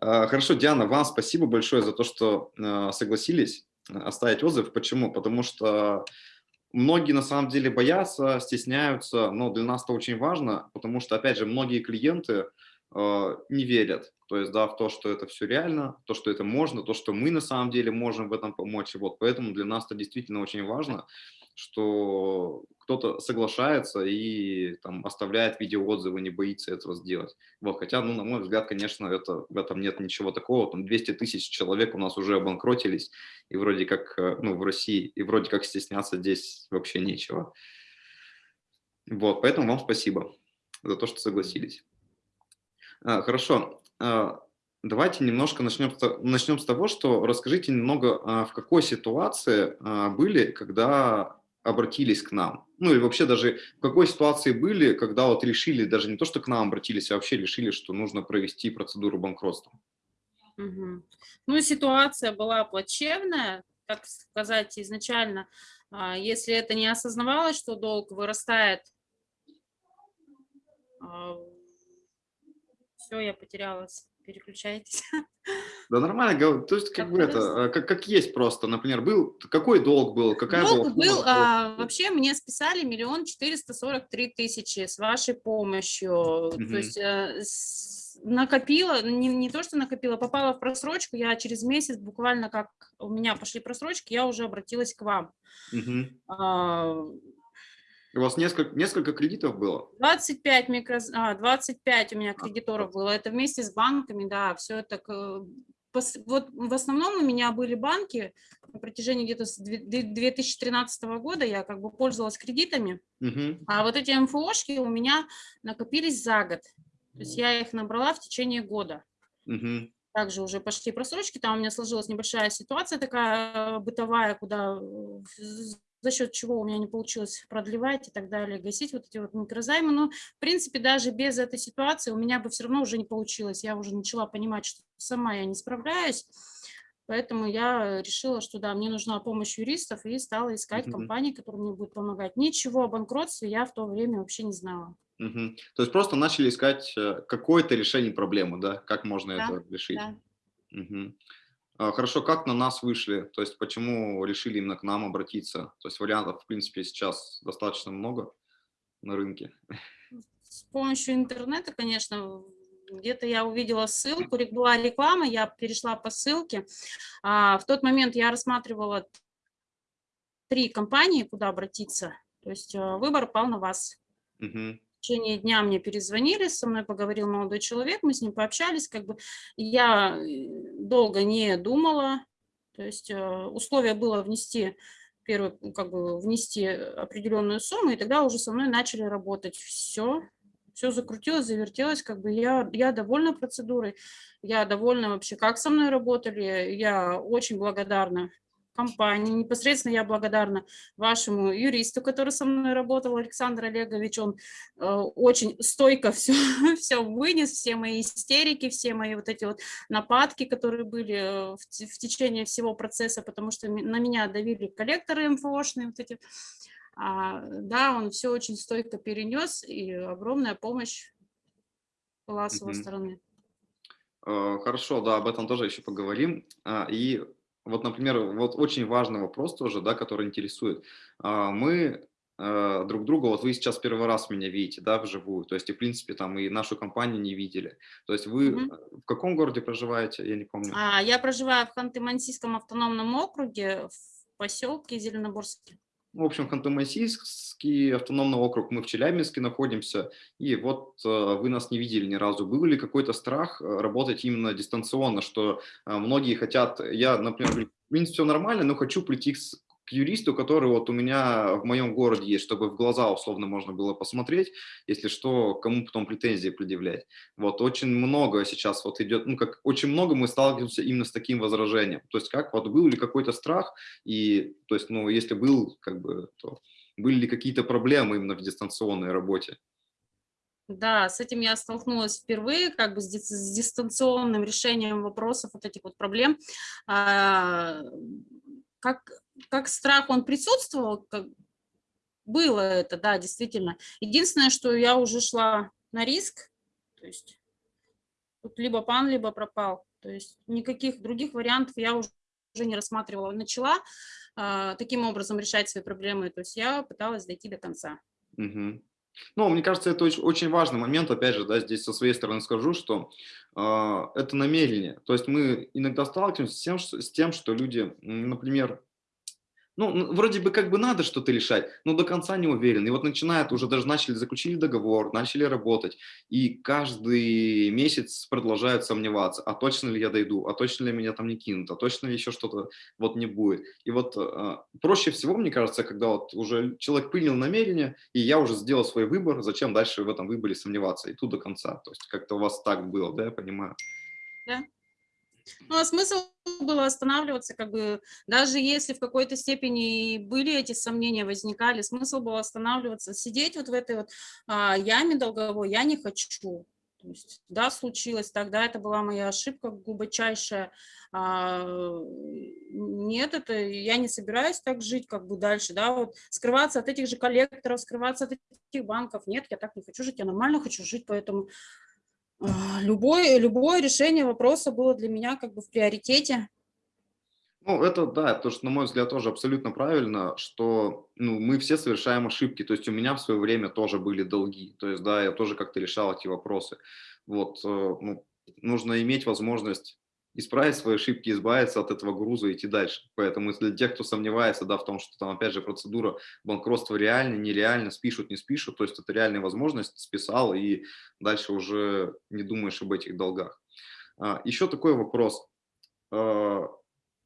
А, хорошо, Диана, вам спасибо большое за то, что а, согласились оставить отзыв. Почему? Потому что многие на самом деле боятся, стесняются, но для нас это очень важно, потому что, опять же, многие клиенты не верят, то есть, да, в то, что это все реально, то, что это можно, то, что мы на самом деле можем в этом помочь. Вот, поэтому для нас это действительно очень важно, что кто-то соглашается и там оставляет видеоотзывы, не боится этого сделать. Вот, хотя, ну, на мой взгляд, конечно, это, в этом нет ничего такого. Там 200 тысяч человек у нас уже обанкротились, и вроде как, э, ну, в России, и вроде как стесняться здесь вообще нечего. Вот, поэтому вам спасибо за то, что согласились. А, хорошо. А, давайте немножко начнем, начнем с того, что расскажите немного, в какой ситуации были, когда обратились к нам? Ну и вообще даже в какой ситуации были, когда вот решили, даже не то, что к нам обратились, а вообще решили, что нужно провести процедуру банкротства? Угу. Ну, ситуация была плачевная, так сказать, изначально. А, если это не осознавалось, что долг вырастает, а, все, я потерялась переключайтесь. Да нормально, то есть как бы это, а, как, как есть просто, например, был, какой долг был, какая долг была? был, а, вообще мне списали миллион четыреста сорок три тысячи с вашей помощью, угу. то есть а, с, накопила, не, не то что накопила, попала в просрочку, я через месяц буквально как у меня пошли просрочки, я уже обратилась к вам. Угу. А, у вас несколько, несколько кредитов было? 25, микро, а, 25 у меня кредиторов было. Это вместе с банками, да, все это... Вот в основном у меня были банки на протяжении где-то с 2013 года я как бы пользовалась кредитами, угу. а вот эти МФОшки у меня накопились за год. То есть я их набрала в течение года. Угу. Также уже пошли просрочки, там у меня сложилась небольшая ситуация такая бытовая, куда за счет чего у меня не получилось продлевать и так далее, гасить вот эти вот микрозаймы. Но, в принципе, даже без этой ситуации у меня бы все равно уже не получилось. Я уже начала понимать, что сама я не справляюсь. Поэтому я решила, что да, мне нужна помощь юристов и стала искать -huh. компании, которые мне будут помогать. Ничего о банкротстве я в то время вообще не знала. -huh. То есть просто начали искать э, какое-то решение проблемы, да? Как можно да, это решить? Да. Угу. А, хорошо, как на нас вышли? То есть почему решили именно к нам обратиться? То есть вариантов, в принципе, сейчас достаточно много на рынке. С помощью интернета, конечно, где-то я увидела ссылку, была реклама, я перешла по ссылке. А, в тот момент я рассматривала три компании, куда обратиться. То есть а, выбор пал на вас. Угу в течение дня мне перезвонили, со мной поговорил молодой человек, мы с ним пообщались, как бы я э, долго не думала, то есть э, условие было внести первый, как бы внести определенную сумму, и тогда уже со мной начали работать. Все, все закрутилось, завертелось, как бы я, я довольна процедурой, я довольна вообще, как со мной работали, я очень благодарна компании. Непосредственно я благодарна вашему юристу, который со мной работал, Александр Олегович. Он э, очень стойко все, все вынес, все мои истерики, все мои вот эти вот нападки, которые были э, в, в течение всего процесса, потому что на меня давили коллекторы МФОшные, вот эти. А, да, он все очень стойко перенес, и огромная помощь была с его стороны. Э, хорошо, да, об этом тоже еще поговорим. А, и вот, например, вот очень важный вопрос тоже, да, который интересует. А, мы э, друг друга, вот вы сейчас первый раз меня видите, да, вживую, то есть, и, в принципе, там и нашу компанию не видели. То есть вы угу. в каком городе проживаете, я не помню? А, я проживаю в Ханты-Мансийском автономном округе, в поселке Зеленоборске. В общем, Ханты-Мансийский автономный округ, мы в Челябинске находимся, и вот э, вы нас не видели ни разу. Был ли какой-то страх э, работать именно дистанционно, что э, многие хотят, я, например, в принципе, все нормально, но хочу прийти юристу, который вот у меня в моем городе есть, чтобы в глаза условно можно было посмотреть, если что, кому потом претензии предъявлять. Вот очень много сейчас вот идет, ну как очень много мы сталкиваемся именно с таким возражением. То есть как вот был ли какой-то страх и то есть ну если был как бы то были ли какие-то проблемы именно в дистанционной работе? Да, с этим я столкнулась впервые, как бы с, дистанционным решением вопросов, вот этих вот проблем. А, как как страх он присутствовал, как было это, да, действительно. Единственное, что я уже шла на риск, то есть Тут либо пан, либо пропал. То есть никаких других вариантов я уже не рассматривала. Начала э, таким образом решать свои проблемы. То есть я пыталась дойти до конца. Угу. Ну, мне кажется, это очень, очень важный момент, опять же, да, здесь со своей стороны скажу, что э, это намерение. То есть мы иногда сталкиваемся с тем, что, с тем, что люди, например, ну, вроде бы как бы надо что-то решать, но до конца не уверен. И вот начинает, уже даже начали, заключили договор, начали работать, и каждый месяц продолжают сомневаться, а точно ли я дойду, а точно ли меня там не кинут, а точно ли еще что-то вот не будет. И вот э, проще всего, мне кажется, когда вот уже человек принял намерение, и я уже сделал свой выбор, зачем дальше в этом выборе сомневаться, и тут до конца. То есть как-то у вас так было, да, я понимаю? Да. Ну, а смысл было останавливаться, как бы, даже если в какой-то степени были эти сомнения, возникали, смысл было останавливаться, сидеть вот в этой вот а, яме долговой я не хочу. То есть, да, случилось, тогда это была моя ошибка глубочайшая. А, нет, это я не собираюсь так жить, как бы дальше, да, вот скрываться от этих же коллекторов, скрываться от этих банков. Нет, я так не хочу жить, я нормально хочу жить, поэтому любое, любое решение вопроса было для меня как бы в приоритете. Ну, это да, то, что, на мой взгляд, тоже абсолютно правильно, что ну, мы все совершаем ошибки. То есть у меня в свое время тоже были долги. То есть, да, я тоже как-то решал эти вопросы. Вот, э, ну, нужно иметь возможность исправить свои ошибки, избавиться от этого груза и идти дальше. Поэтому для тех, кто сомневается да, в том, что там, опять же, процедура банкротства реальна, нереально, спишут, не спишут, то есть это реальная возможность, списал и дальше уже не думаешь об этих долгах. А, еще такой вопрос. А,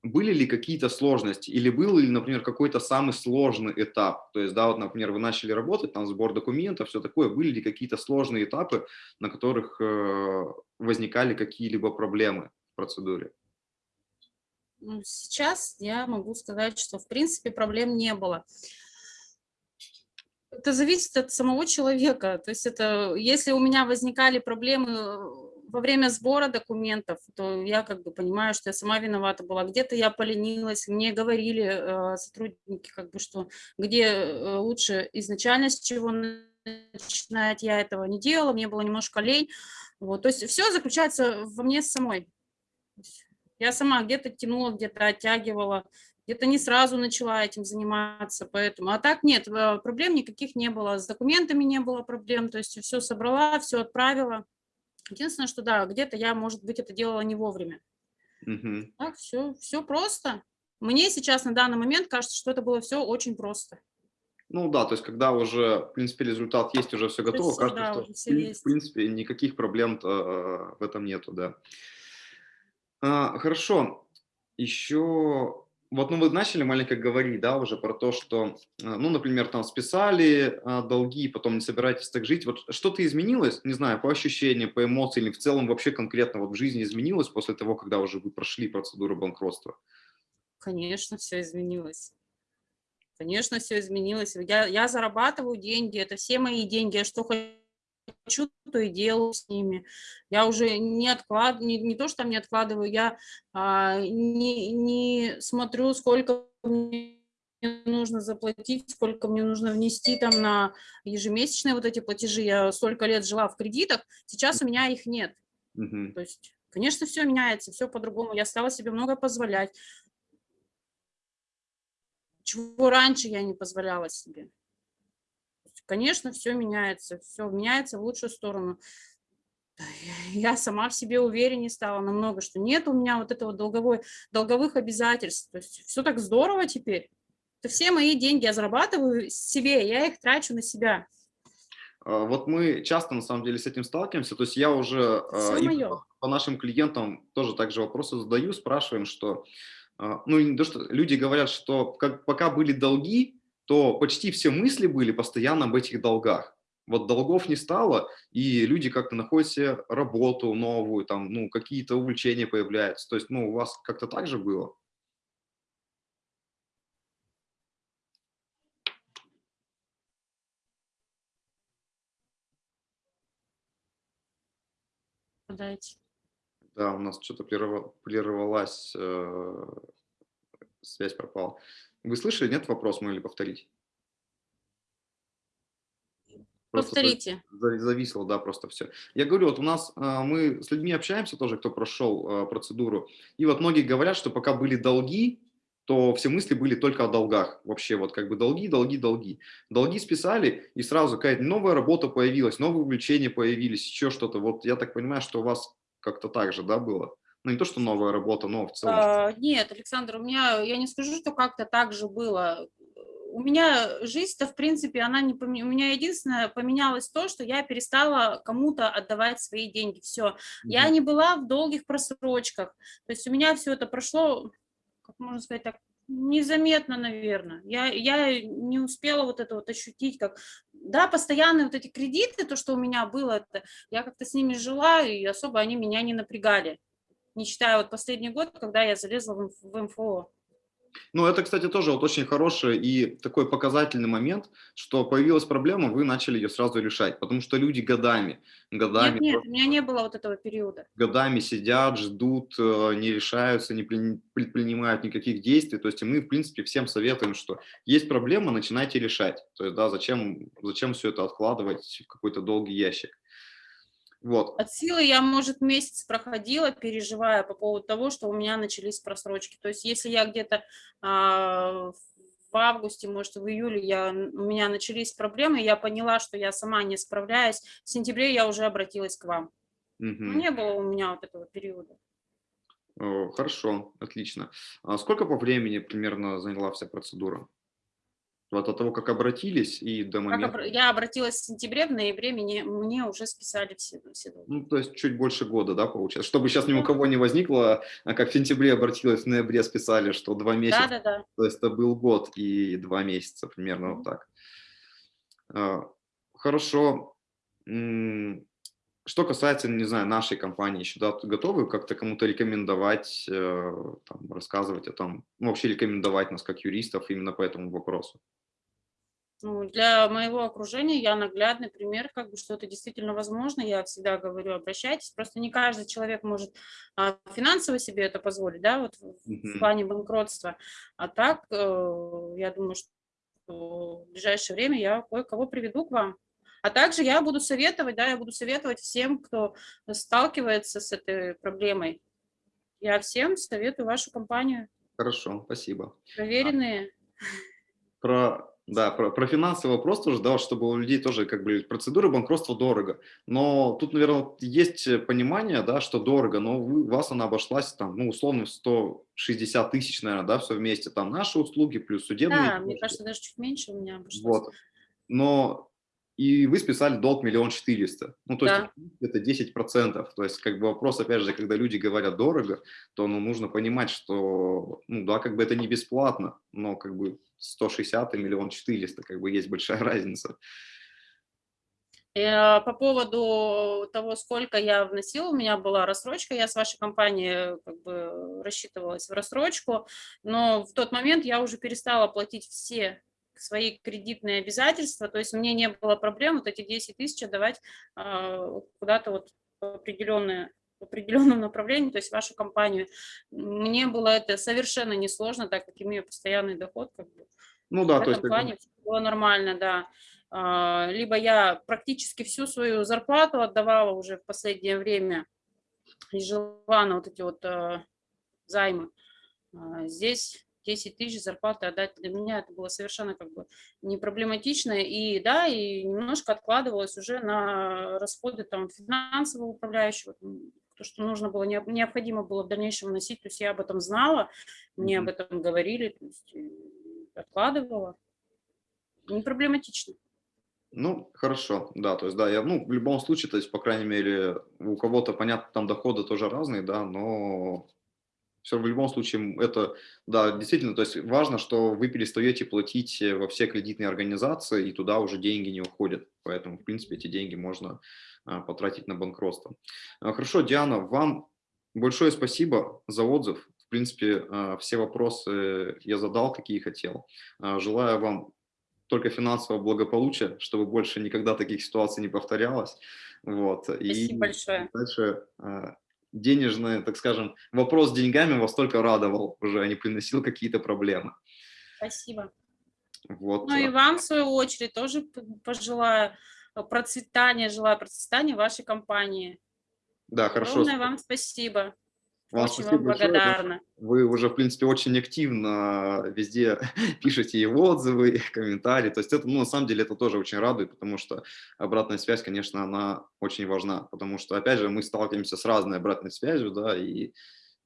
были ли какие-то сложности или был ли, например, какой-то самый сложный этап? То есть, да, вот, например, вы начали работать, там сбор документов, все такое. Были ли какие-то сложные этапы, на которых э, возникали какие-либо проблемы? Процедуре? Ну, сейчас я могу сказать, что в принципе проблем не было. Это зависит от самого человека. То есть это, если у меня возникали проблемы во время сбора документов, то я как бы понимаю, что я сама виновата была. Где-то я поленилась, мне говорили э, сотрудники, как бы, что где э, лучше изначально с чего начинать, я этого не делала, мне было немножко лень. Вот, то есть все заключается во мне самой. Я сама где-то тянула, где-то оттягивала, где-то не сразу начала этим заниматься, поэтому. А так нет, э, проблем никаких не было, с документами не было проблем, то есть все собрала, все отправила. Единственное, что да, где-то я, может быть, это делала не вовремя. Угу. Так, все, все просто. Мне сейчас на данный момент кажется, что это было все очень просто. Ну да, то есть когда уже, в принципе, результат есть, уже все готово, есть, кажется, да, что, в, принципе, никаких проблем э, в этом нету, да. А, хорошо. Еще вот, ну, вы начали маленько говорить, да, уже про то, что, а, ну, например, там списали а, долги, потом не собираетесь так жить. Вот что-то изменилось, не знаю, по ощущениям, по эмоциям, или в целом вообще конкретно вот в жизни изменилось после того, когда уже вы прошли процедуру банкротства? Конечно, все изменилось. Конечно, все изменилось. Я, я зарабатываю деньги, это все мои деньги. Я что хочу хочу, то и делаю с ними. Я уже не откладываю, не, не то, что там не откладываю, я а, не, не смотрю, сколько мне нужно заплатить, сколько мне нужно внести там на ежемесячные вот эти платежи. Я столько лет жила в кредитах, сейчас у меня их нет. Угу. То есть, конечно, все меняется, все по-другому. Я стала себе много позволять. Чего раньше я не позволяла себе. Конечно, все меняется, все меняется в лучшую сторону. Я сама в себе увереннее стала намного, что нет у меня вот этого долговой, долговых обязательств. То есть все так здорово теперь. Это все мои деньги я зарабатываю себе, я их трачу на себя. А, вот мы часто на самом деле с этим сталкиваемся. То есть я уже а, по нашим клиентам тоже также вопросы задаю, спрашиваем, что а, ну, не то, что люди говорят, что как, пока были долги, то почти все мысли были постоянно об этих долгах. Вот долгов не стало, и люди как-то находят себе работу новую, там, ну, какие-то увлечения появляются. То есть, ну, у вас как-то так же было? Дайте. Да, у нас что-то прервалась, э, связь пропала. Вы слышали, нет вопрос мой или повторить? Просто Повторите. за- зависло, да, просто все. Я говорю, вот у нас а, мы с людьми общаемся тоже, кто прошел а, процедуру, и вот многие говорят, что пока были долги, то все мысли были только о долгах. Вообще вот как бы долги, долги, долги. Долги списали, и сразу какая-то новая работа появилась, новые увлечения появились, еще что-то. Вот я так понимаю, что у вас как-то так же, да, было? Ну, не то, что новая работа, но в целом. А, Нет, Александр, у меня, я не скажу, что как-то так же было. У меня жизнь-то, в принципе, она не поменялась. У меня единственное поменялось то, что я перестала кому-то отдавать свои деньги. Все. Я Мгм. не была в долгих просрочках. То есть у меня все это прошло, как можно сказать так, незаметно, наверное. Я, я не успела вот это вот ощутить, как... Да, постоянные вот эти кредиты, то, что у меня было, это, я как-то с ними жила, и особо они меня не напрягали. Не считая вот последний год, когда я залезла в, МФО. Ну, это, кстати, тоже вот очень хороший и такой показательный момент, что появилась проблема, вы начали ее сразу решать, потому что люди годами, годами, Нет, нет, просто у меня не было вот этого периода. годами сидят, ждут, э, не решаются, не предпринимают никаких действий. То есть мы, в принципе, всем советуем, что есть проблема, начинайте решать. То есть, да, зачем, зачем все это откладывать в какой-то долгий ящик. Вот. От силы я, может, месяц проходила, переживая по поводу того, что у меня начались просрочки. То есть если я где-то а, в августе, может, в июле я, у меня начались проблемы, я поняла, что я сама не справляюсь, в сентябре я уже обратилась к вам. Мгм. Не было у меня вот этого периода. Хорошо, отлично. А сколько по времени примерно заняла вся процедура? Вот от того, как обратились и до Как момента. обра- я обратилась в сентябре, в ноябре мне, мне уже списали все, все долги. Ну, то есть чуть больше года, да, получается? Чтобы сейчас ни у Да. кого не возникло, а как в сентябре обратилась, в ноябре списали, что два месяца, Да-да-да. то есть это был год и два месяца, примерно вот так. А, Хорошо. Что касается, не знаю, нашей компании, еще да, готовы как-то кому-то рекомендовать, э, там, рассказывать о том, ну, вообще рекомендовать нас как юристов именно по этому вопросу? Ну, для моего окружения я наглядный пример, как бы, что это действительно возможно. Я всегда говорю, обращайтесь. Просто не каждый человек может а, финансово себе это позволить, да, вот в, плане банкротства. А так, э, я думаю, что в ближайшее время я кое-кого приведу к вам. А также я буду советовать, да, я буду советовать всем, кто сталкивается с этой проблемой. Я всем советую вашу компанию. Хорошо, спасибо. Проверенные. Про, да, про, про финансовый вопрос тоже, да, чтобы у людей тоже как бы процедура банкротства дорого. Но тут, наверное, есть понимание, да, что дорого, но у вас она обошлась там, ну, условно, в 160 тысяч, наверное, да, все вместе. Там наши услуги плюс судебные. Да, мне издержки. кажется, даже чуть меньше у меня обошлось. Вот. Но и вы списали долг миллион четыреста. Ну, то есть Да. это 10 процентов. То есть как бы вопрос, опять же, когда люди говорят дорого, то ну, нужно понимать, что, ну да, как бы это не бесплатно, но как бы 160 и миллион четыреста, как бы есть большая разница. Э, По поводу того, сколько я вносила, у меня была рассрочка, я с вашей компанией как бы рассчитывалась в рассрочку, но в тот момент я уже перестала платить все свои кредитные обязательства, то есть мне не было проблем вот эти 10 тысяч отдавать а, куда-то вот в определенное в определенном направлении, то есть вашу компанию. Мне было это совершенно несложно, так как имею постоянный доход, как бы, Ну да, в то есть плане всё было нормально, да. А, Либо я практически всю свою зарплату отдавала уже в последнее время и жила на вот эти вот а, займы. Здесь 10 тысяч зарплаты отдать для меня это было совершенно как бы не проблематично. И да, и немножко откладывалось уже на расходы там финансового управляющего, то, что нужно было, необ- необходимо было в дальнейшем вносить. То есть я об этом знала, мне об этом говорили, то есть э, откладывала. Не проблематично. ну, хорошо, да, то есть, да, я, ну, в любом случае, то есть, по крайней мере, у кого-то, понятно, там доходы тоже разные, да, но все в любом случае это, да, действительно, то есть важно, что вы перестаете платить э, во все кредитные организации, и туда уже деньги не уходят. Поэтому, в принципе, эти деньги можно а, потратить на банкротство. А, Хорошо, Диана, вам большое спасибо за отзыв. В принципе, а, все вопросы я задал, какие хотел. Желаю вам только финансового благополучия, чтобы больше никогда таких ситуаций не повторялось. Вот. Спасибо И большое. дальше денежный, так скажем, вопрос с деньгами вас только радовал уже, а не приносил какие-то проблемы. Спасибо. Вот. Ну и вам, в свою очередь, тоже пожелаю процветания, желаю процветания вашей компании. Да, хорошо. Огромное вам спасибо. Вам Очень спасибо вам большое. благодарна. Вы уже, в принципе, очень активно везде пишете и отзывы, и комментарии. То есть это, ну, на самом деле, это тоже очень радует, потому что обратная связь, конечно, она очень важна. Потому что, опять же, мы сталкиваемся с разной обратной связью, да, и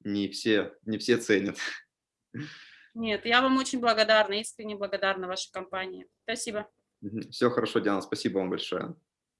не все, не все ценят. Нет, я вам очень благодарна, искренне благодарна вашей компании. Спасибо. Все хорошо, Диана, спасибо вам большое.